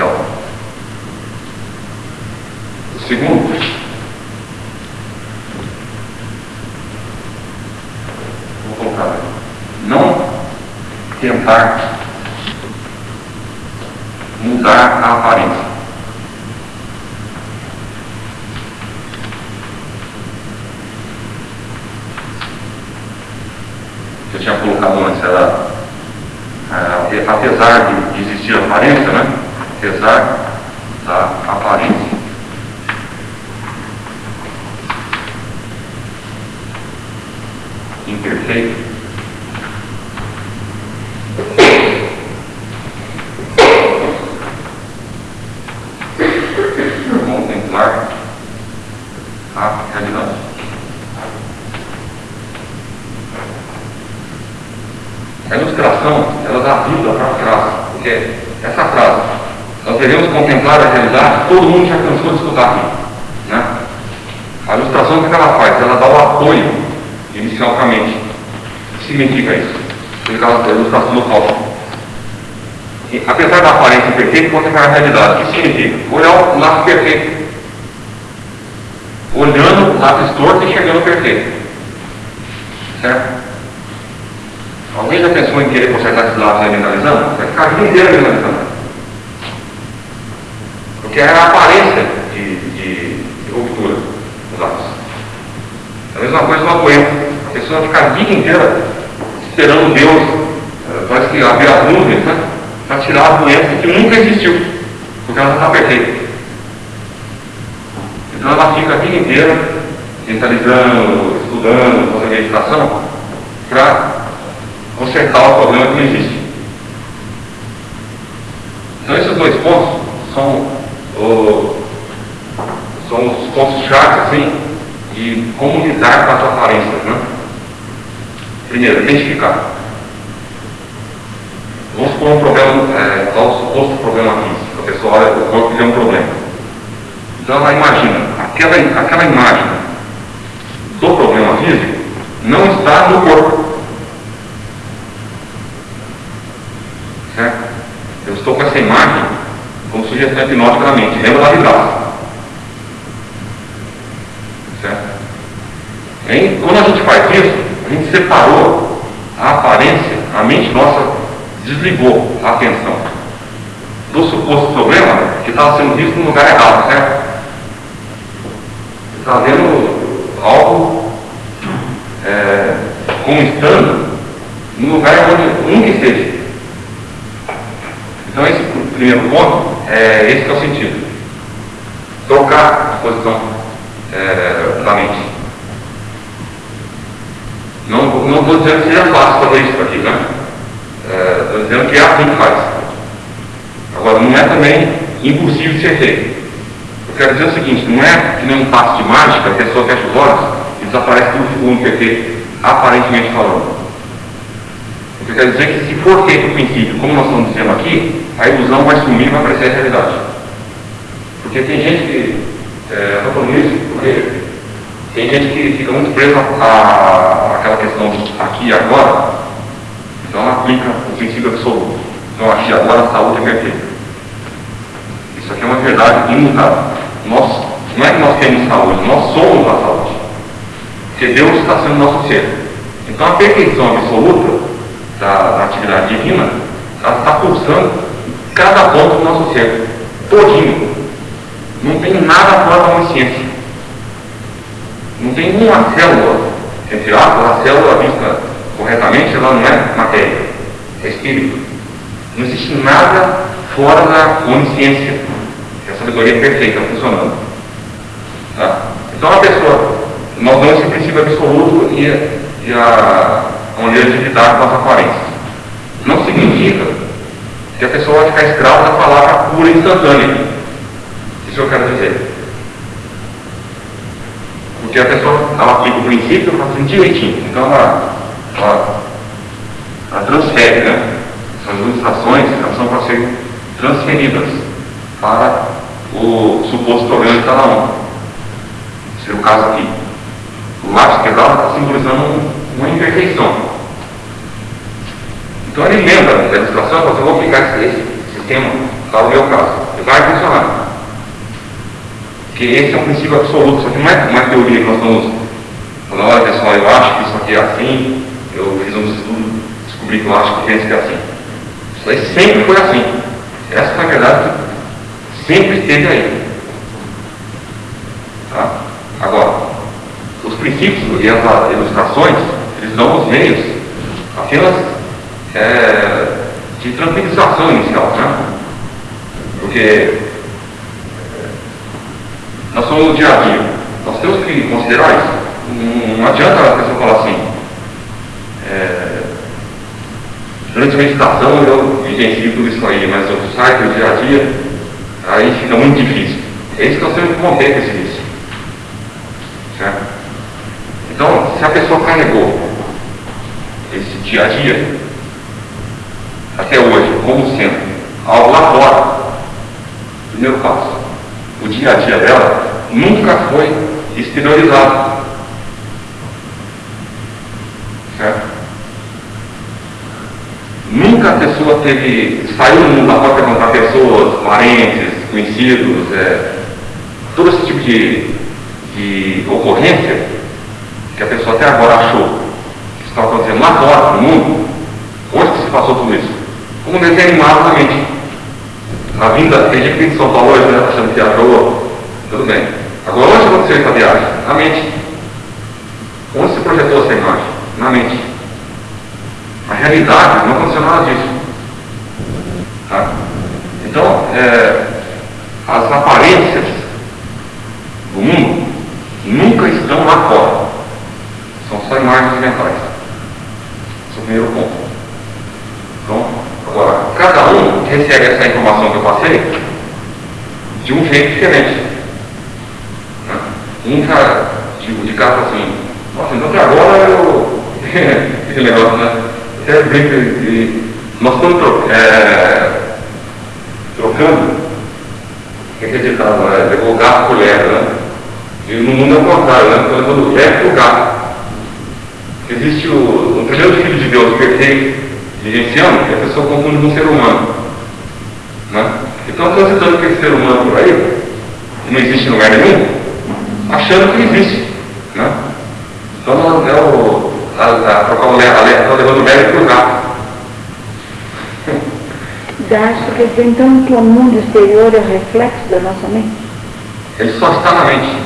Então, segundo, vou colocar, não tentar mudar a aparência. que eu tinha colocado antes, ela ah, apesar de, de existir aparência, né? Apesar da aparência. Imperfeito. Contemplar a realidade. A ilustração, ela dá vida para a frase, porque devemos contemplar a realidade, todo mundo já cansou de escutar aqui. Né? A ilustração, que ela faz? Ela dá o apoio inicial para a mente. O que significa isso? A ilustração do cálculo. E, apesar da aparência perfeita, contemplar a realidade. O que significa? Olhar o lado perfeito. Olhando o lado torto e chegando perfeito. Certo? Alguém já pensou em querer consertar esses lados aí mentalizando? Vai ficar a vida inteira mentalizando. Porque é a aparência de, de, de ruptura dos lados. É a mesma coisa uma doença. A pessoa fica a vida inteira esperando Deus, eh, parece que abrir as nuvens, né? Para tirar a doença que nunca existiu, porque ela está perfeita. Então ela fica a vida inteira mentalizando, estudando, fazendo meditação, para consertar o problema que não existe. Então esses dois pontos são, o, são os pontos chaves assim, de como lidar com as aparências. Né? Primeiro, identificar. Vamos supor um problema, é, o suposto problema físico. A pessoa olha o corpo e vê um problema. Então ela imagina, aquela, aquela imagem do problema físico não está no corpo. Certo? Eu estou com essa imagem como sugestão hipnótica na mente. Lembra da vibração. Certo? E quando a gente faz isso, a gente separou a aparência, a mente nossa desligou a atenção do suposto problema que estava sendo visto no lugar errado, certo? Está vendo algo é, como estando no lugar onde nunca esteve. Então esse primeiro ponto, é, esse é o sentido. Trocar a posição é, da mente. Não estou dizendo que seja fácil fazer isso aqui, né? Estou é, dizendo que é assim que faz. Agora, não é também impossível de ser feito. Eu quero dizer o seguinte, não é que nem um passo de mágica, a pessoa fecha os olhos e desaparece tudo segundo perfeito, aparentemente falando. Eu quero dizer que se for feito o princípio, como nós estamos dizendo aqui, a ilusão vai sumir e vai aparecer a realidade. Porque tem gente que, é, falando isso porque tem gente que fica muito presa àquela questão aqui e agora, então ela aplica o princípio absoluto. Então aqui e agora a saúde é perfeita. Isso aqui é uma verdade imutável. Nós, não é que nós temos saúde, nós somos a saúde. Porque Deus está sendo nosso ser. Então a perfeição absoluta da, da atividade divina, ela está pulsando cada ponto do nosso ser, todinho. Não tem nada fora da consciência. Não tem uma célula, entre aspas, a célula vista corretamente, ela não é matéria, é espírito. Não existe nada fora da onisciência, que é a sabedoria perfeita funcionando. Tá? Então a pessoa, nós damos esse princípio absoluto e, e a, a maneira de lidar com as aparências. Não significa que a pessoa vai ficar escrava da palavra pura instantânea. Isso eu quero dizer. Porque a pessoa ela aplica o princípio fazendo direitinho. Então ela, ela, ela transfere, né? Essas ilustrações elas são para serem transferidas para o suposto problema de cada um. Esse o caso aqui. O lápis quebrado está simbolizando uma imperfeição. Então ele lembra da ilustração, e fala assim, eu vou aplicar esse, sistema para o meu caso. E vai funcionar. Porque esse é um princípio absoluto, isso aqui não é uma teoria que nós estamos falando, olha pessoal, eu acho que isso aqui é assim, eu fiz um estudo, espiritual que pensa que é assim. Isso aí sempre foi assim. Essa, na verdade, sempre esteve aí. Tá? Agora, os princípios e as ilustrações, eles dão os meios apenas é, de tranquilização inicial, né? Porque é, nós somos no dia a dia. Nós temos que considerar isso. Não adianta a pessoa falar assim, é, durante a meditação eu vivencio tudo isso aí, mas eu saio do dia a dia, aí fica muito difícil. É isso que nós temos que romper com esse vício. Certo? Então, se a pessoa carregou esse dia a dia, até hoje, como sendo algo lá fora, primeiro passo, o dia a dia dela nunca foi exteriorizado. Certo? Nunca a pessoa teve, saiu no mundo lá fora perguntar pessoas, parentes, conhecidos, é, todo esse tipo de, de ocorrência que a pessoa até agora achou que estava acontecendo lá fora, no mundo, onde que se passou tudo isso? Como um animado na mente. Na vinda, tem gente vem de São Paulo hoje, né, achando que viajou, tudo bem. Agora, onde aconteceu essa viagem? Na mente. Onde se projetou essa imagem? Na mente. A realidade não aconteceu nada disso. Tá? Então, é, as aparências do mundo nunca estão lá fora. São só imagens mentais. Esse é o primeiro ponto. Então, agora, cada um recebe essa informação que eu passei de um jeito diferente. Né? Um cara de, de casa assim, nossa, então que agora eu. Esse negócio, né? Até brinco de. Nós estamos tro é, trocando, que acreditava, né? levou o gato por leve, né? E no mundo é o contrário, né? Estou levando o leve o gato. Existe o, o primeiro filho de Deus perfeito, vivenciando, que a pessoa confunde com um ser humano. Né? Então, transitando com esse ser humano por aí, que não existe em lugar nenhum, achando que existe. Né? Então, é o, a, a, está levando o velho para o gato. Acho que dizer então que o mundo exterior é o reflexo da nossa mente? Ele só está na mente.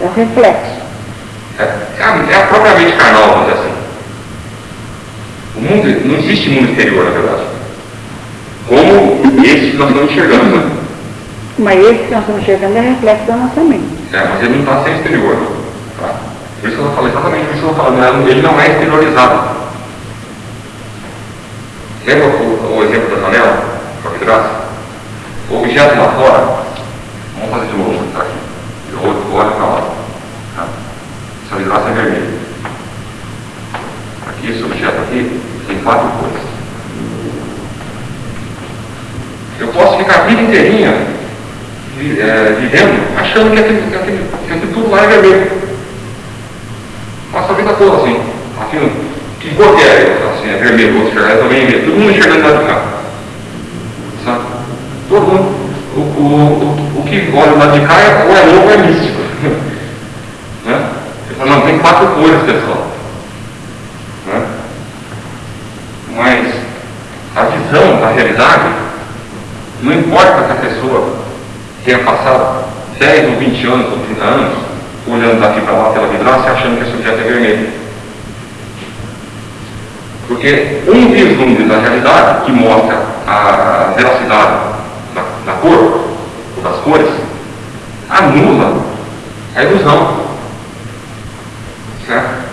É o reflexo. É, é, a, é a própria mente carnal, vamos dizer assim. O mundo, não existe mundo exterior, na verdade. Como esse que nós estamos enxergando, né? Mas esse que nós estamos enxergando é reflexo da nossa mente. É, mas ele não está sem exterior. Tá? Por isso que eu estou falando exatamente por isso que eu estou falando. Ele não é exteriorizado. Lembra o, o exemplo da janela? O objeto lá fora, vamos fazer de novo, tá aqui. Eu olho para lá. Tá? Essa vidraça é vermelha. Aqui, esse objeto aqui, tem quatro cores. Eu posso ficar a vida inteirinha é, vivendo, achando que aquele, que, aquele, que aquele tudo lá é vermelho. Passa a vida toda assim. Aquilo, que cor que é? Assim, é vermelho, outro enxergar, também vermelho. Todo mundo enxergando lá de cá. Sabe? Todo mundo. O, o, o, o que olha lá de cá é, ou é louco ou é místico. né? Você fala, não, tem quatro cores, pessoal. Né? Mas a visão da realidade, não importa que a pessoa tenha passado 10 ou 20 anos ou 30 anos olhando daqui para lá pela vidraça achando que esse objeto é vermelho. Porque um vislumbre da realidade que mostra a veracidade da, da cor, ou das cores, anula a ilusão. Certo?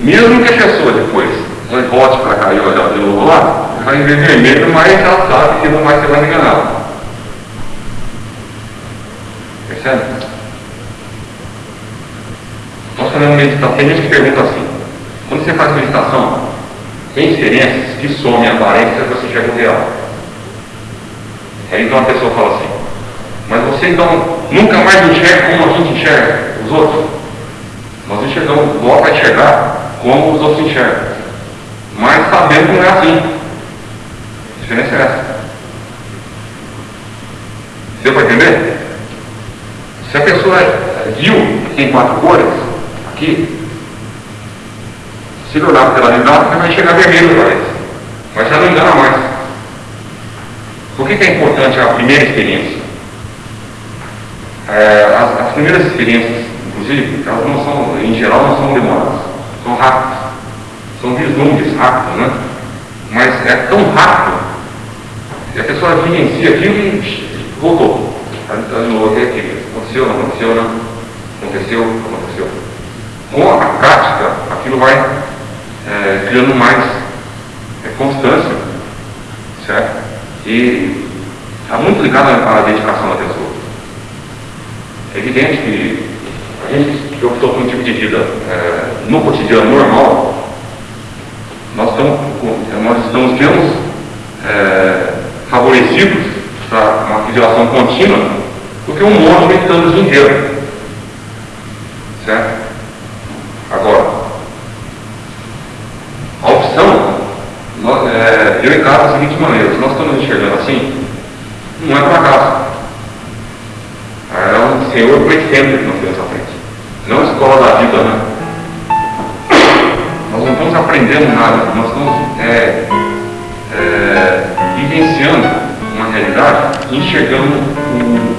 Mesmo que a pessoa depois volte para cá e olhar de novo lá, vai ver vermelho, mas ela sabe que não vai ser mais enganada. Percebe? Nós fazemos meditação, tem gente que pergunta assim, quando você faz meditação, tem experiências que somem a aparência e você chega no real. Aí então a pessoa fala assim, mas você então nunca mais enxerga como a gente enxerga os outros? Nós enxergamos, volta a enxergar como os outros enxergam. Mas sabendo que não é assim. Diferença é essa. Deu para entender? Se a pessoa viu tem quatro cores, aqui, Se olhar pela janela, você vai enxergar vermelho para ele. Mas já não engana mais. Por que, que é importante a primeira experiência? É, as, as, primeiras experiências, inclusive, elas não são, em geral, não são demoradas, são rápidas. São vislumbres rápidos, né? Mas é tão rápido que a pessoa vivencia aquilo e voltou. Anulou aquilo. Aconteceu, não aconteceu, não aconteceu, aconteceu. Com a prática, aquilo vai é, criando mais é, constância, certo? E está muito ligado à dedicação da pessoa. É evidente que a gente que optou por um tipo de vida é, no cotidiano normal, nós estamos, nós estamos menos é, favorecidos para fidelização contínua do que um monge meditando o dia. Certo? Agora, a opção, nós, é, eu encaro da seguinte maneira, se nós estamos enxergando assim, não é por acaso. É um Senhor pretende que nós temos à frente. Não escola da vida, né? Nós não estamos aprendendo nada, nós estamos é, é, vivenciando realidade, enxergando o